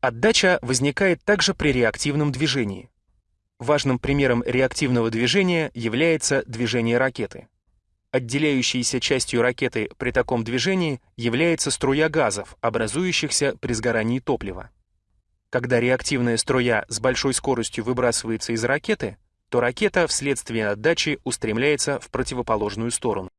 Отдача возникает также при реактивном движении. Важным примером реактивного движения является движение ракеты. Отделяющейся частью ракеты при таком движении является струя газов, образующихся при сгорании топлива. Когда реактивная струя с большой скоростью выбрасывается из ракеты, то ракета вследствие отдачи устремляется в противоположную сторону.